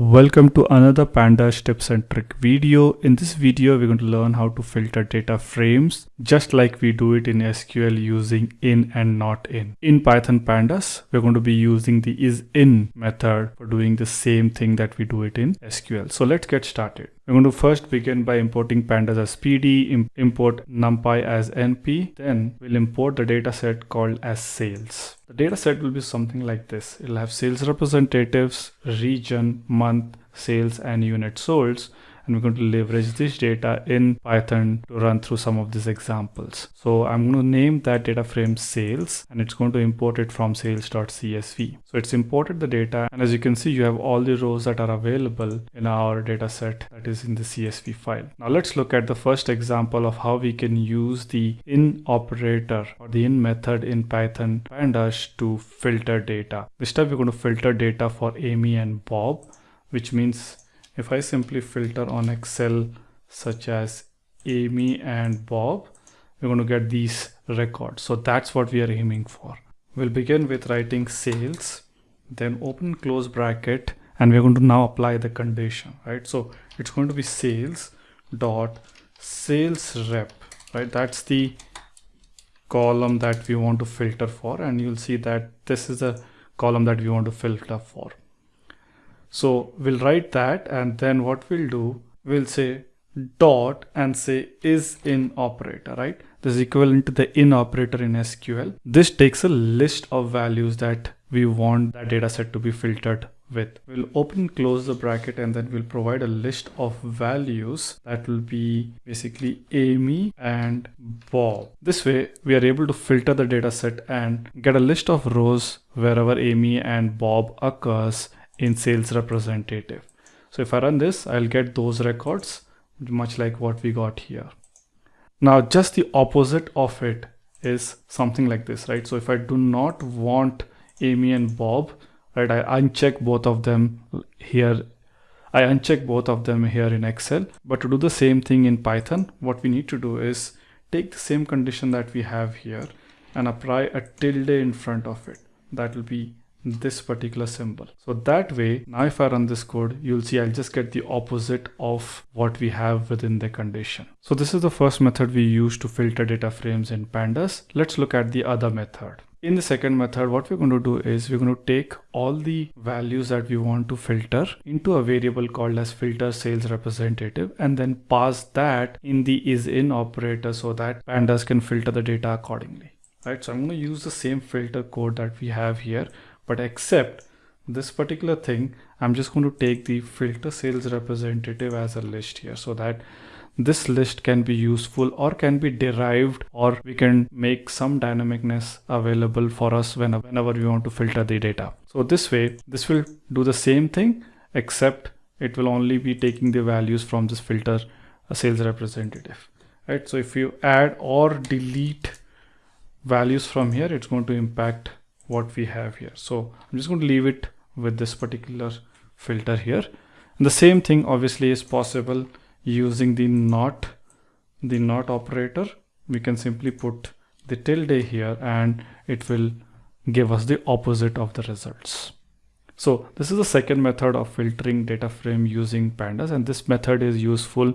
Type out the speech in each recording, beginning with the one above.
Welcome to another pandas tips and trick video. In this video, we're going to learn how to filter data frames just like we do it in SQL using in and not in. In Python pandas, we're going to be using the is in method for doing the same thing that we do it in SQL. So let's get started. We're going to first begin by importing pandas as PD, import numpy as np, then we'll import the data set called as sales. The data set will be something like this. It'll have sales representatives, region, month, sales, and unit sold and we're going to leverage this data in Python to run through some of these examples. So I'm going to name that data frame sales and it's going to import it from sales.csv. So it's imported the data and as you can see you have all the rows that are available in our data set that is in the CSV file. Now let's look at the first example of how we can use the in operator or the in method in Python pandas to filter data. This time we're going to filter data for Amy and Bob which means if I simply filter on Excel such as Amy and Bob, we're going to get these records. So that's what we are aiming for. We'll begin with writing sales, then open close bracket, and we're going to now apply the condition, right? So it's going to be sales dot sales rep, right? That's the column that we want to filter for. And you'll see that this is a column that we want to filter for. So we'll write that and then what we'll do, we'll say dot and say is in operator, right? This is equivalent to the in operator in SQL. This takes a list of values that we want that data set to be filtered with. We'll open close the bracket and then we'll provide a list of values that will be basically Amy and Bob. This way we are able to filter the data set and get a list of rows wherever Amy and Bob occurs in sales representative. So if I run this, I'll get those records much like what we got here. Now just the opposite of it is something like this, right? So if I do not want Amy and Bob, right, I uncheck both of them here. I uncheck both of them here in Excel, but to do the same thing in Python, what we need to do is take the same condition that we have here and apply a tilde in front of it. That will be this particular symbol. So that way, now if I run this code, you'll see I'll just get the opposite of what we have within the condition. So this is the first method we use to filter data frames in pandas. Let's look at the other method. In the second method, what we're going to do is we're going to take all the values that we want to filter into a variable called as filter sales representative and then pass that in the is in operator so that pandas can filter the data accordingly. Right, so I'm going to use the same filter code that we have here but except this particular thing I'm just going to take the filter sales representative as a list here so that this list can be useful or can be derived or we can make some dynamicness available for us whenever, we want to filter the data. So this way, this will do the same thing, except it will only be taking the values from this filter a sales representative, right? So if you add or delete values from here, it's going to impact what we have here. So I'm just going to leave it with this particular filter here. And the same thing obviously is possible using the not, the not operator. We can simply put the tilde here and it will give us the opposite of the results. So this is the second method of filtering data frame using pandas and this method is useful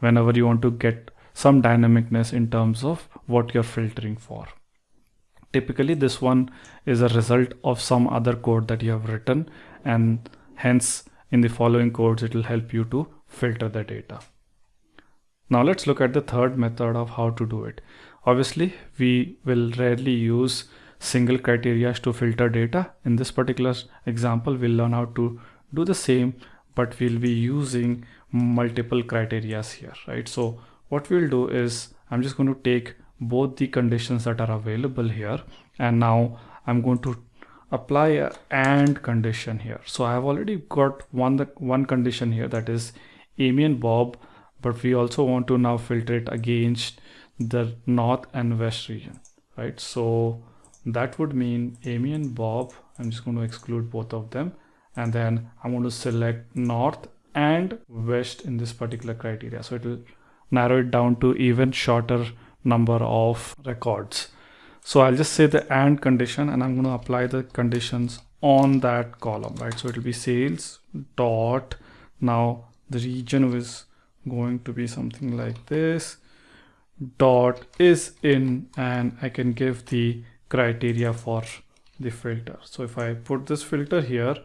whenever you want to get some dynamicness in terms of what you're filtering for. Typically this one is a result of some other code that you have written and hence in the following codes it will help you to filter the data. Now let's look at the third method of how to do it. Obviously we will rarely use single criteria to filter data. In this particular example we'll learn how to do the same but we'll be using multiple criteria here right so what we'll do is I'm just going to take both the conditions that are available here. And now I'm going to apply a and condition here. So I have already got one one condition here that is Amy and Bob. But we also want to now filter it against the north and west region right? So that would mean Amy and Bob I'm just going to exclude both of them. And then I'm going to select north and west in this particular criteria. So it will narrow it down to even shorter number of records. So I'll just say the and condition and I'm going to apply the conditions on that column, right? So it'll be sales dot now the region is going to be something like this dot is in and I can give the criteria for the filter. So if I put this filter here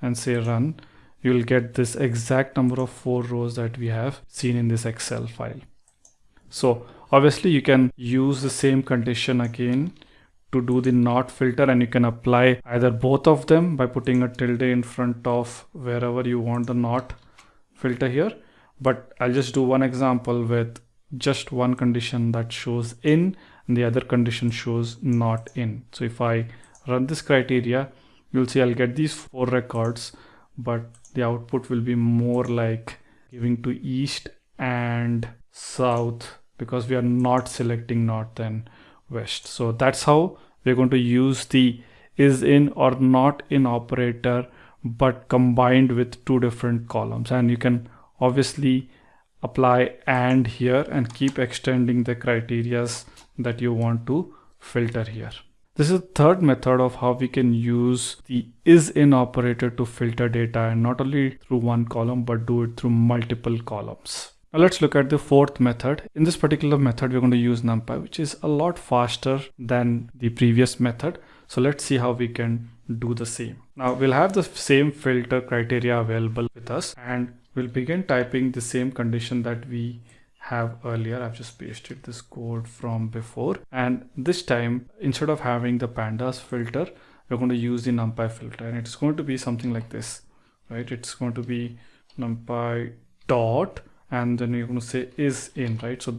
and say run, you'll get this exact number of four rows that we have seen in this Excel file. So obviously you can use the same condition again to do the not filter and you can apply either both of them by putting a tilde in front of wherever you want the not filter here. But I'll just do one example with just one condition that shows in and the other condition shows not in. So if I run this criteria, you'll see I'll get these four records, but the output will be more like giving to east and south because we are not selecting north and west. So that's how we're going to use the is in or not in operator, but combined with two different columns. And you can obviously apply and here and keep extending the criterias that you want to filter here. This is the third method of how we can use the is in operator to filter data and not only through one column but do it through multiple columns. Now let's look at the fourth method. In this particular method we're going to use NumPy which is a lot faster than the previous method. So let's see how we can do the same. Now we'll have the same filter criteria available with us and we'll begin typing the same condition that we have earlier. I've just pasted this code from before. And this time, instead of having the pandas filter, we're going to use the numpy filter and it's going to be something like this, right? It's going to be numpy dot and then you're going to say is in, right? So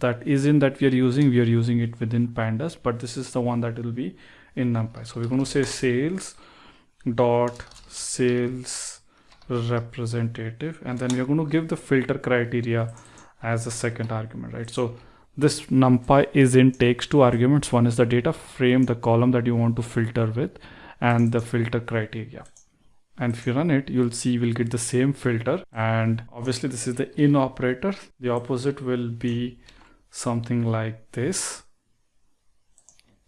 that is in that we are using, we are using it within pandas, but this is the one that will be in numpy. So we're going to say sales dot sales representative and then we're going to give the filter criteria as a second argument right so this numpy is in takes two arguments one is the data frame the column that you want to filter with and the filter criteria and if you run it you'll see we'll get the same filter. And obviously this is the in operator. The opposite will be something like this.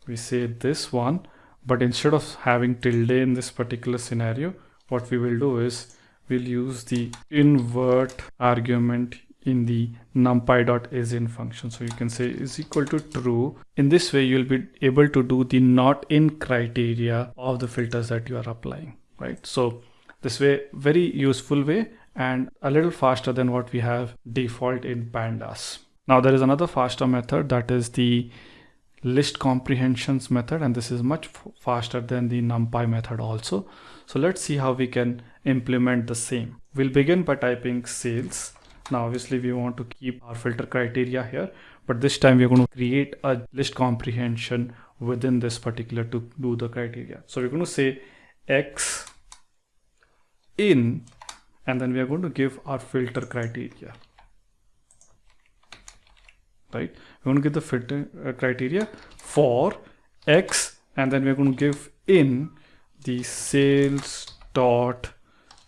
We say this one. But instead of having tilde in this particular scenario what we will do is we'll use the invert argument in the numpy.isin function. So you can say is equal to true. In this way, you'll be able to do the not in criteria of the filters that you are applying, right? So this way, very useful way and a little faster than what we have default in pandas. Now there is another faster method that is the list comprehensions method and this is much faster than the numpy method also. So let's see how we can implement the same. We'll begin by typing sales. Now obviously we want to keep our filter criteria here, but this time we're going to create a list comprehension within this particular to do the criteria. So we're going to say X in. And then we are going to give our filter criteria. Right? We're going to give the filter uh, criteria for x and then we're going to give in the sales dot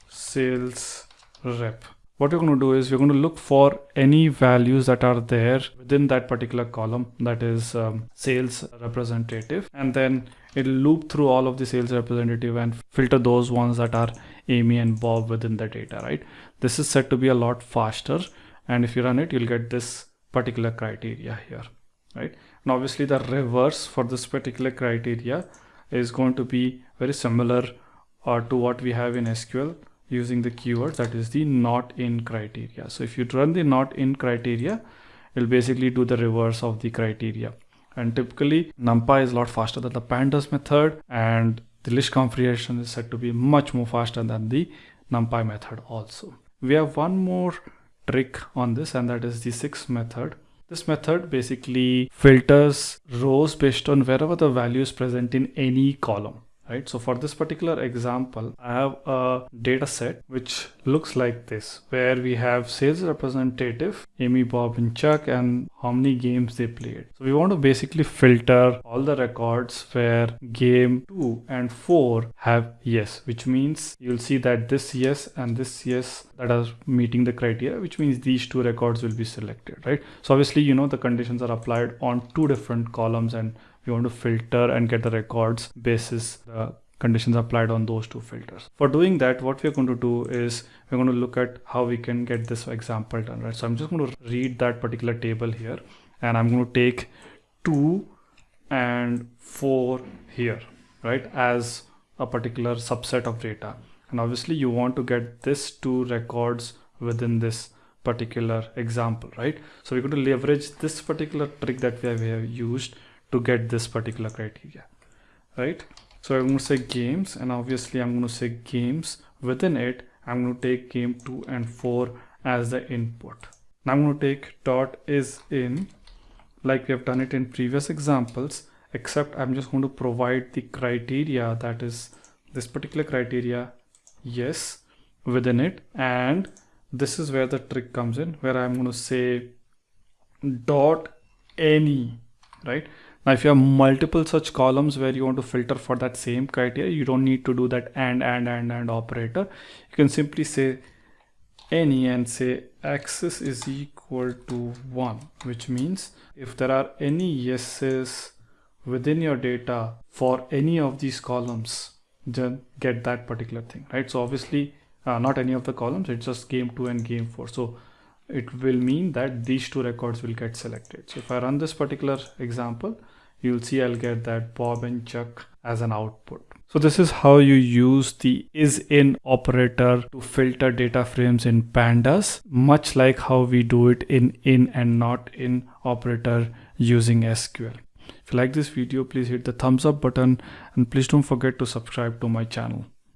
sales rep. What we're going to do is we're going to look for any values that are there within that particular column that is um, sales representative and then it'll loop through all of the sales representative and filter those ones that are Amy and Bob within the data right? This is said to be a lot faster and if you run it you'll get this particular criteria here right? And obviously the reverse for this particular criteria is going to be very similar uh, to what we have in SQL using the keyword that is the not in criteria. So if you run the not in criteria it'll basically do the reverse of the criteria and typically numpy is a lot faster than the pandas method and the list comprehension is said to be much more faster than the numpy method also we have one more trick on this and that is the sixth method. This method basically filters rows based on wherever the value is present in any column right? So for this particular example, I have a data set which looks like this, where we have sales representative, Amy, Bob, and Chuck, and how many games they played. So we want to basically filter all the records where game 2 and 4 have yes, which means you'll see that this yes and this yes that are meeting the criteria, which means these two records will be selected, right? So obviously, you know, the conditions are applied on two different columns and we want to filter and get the records basis the conditions applied on those two filters. For doing that, what we're going to do is we're going to look at how we can get this example done, right? So I'm just going to read that particular table here and I'm going to take two and four here, right? As a particular subset of data. And obviously you want to get this two records within this particular example, right? So we're going to leverage this particular trick that we have used to get this particular criteria, right? So I'm going to say games and obviously I'm going to say games within it. I'm going to take game two and four as the input. Now I'm going to take dot is in like we have done it in previous examples, except I'm just going to provide the criteria that is this particular criteria. Yes, within it. And this is where the trick comes in where I'm going to say dot any, right? Now, if you have multiple such columns where you want to filter for that same criteria, you don't need to do that and, and, and, and operator. You can simply say any and say axis is equal to one, which means if there are any yeses within your data for any of these columns, then get that particular thing, right? So obviously uh, not any of the columns, it's just game two and game four. So it will mean that these two records will get selected. So if I run this particular example, you'll see I'll get that Bob and Chuck as an output. So this is how you use the is in operator to filter data frames in pandas, much like how we do it in in and not in operator using SQL. If you like this video, please hit the thumbs up button and please don't forget to subscribe to my channel.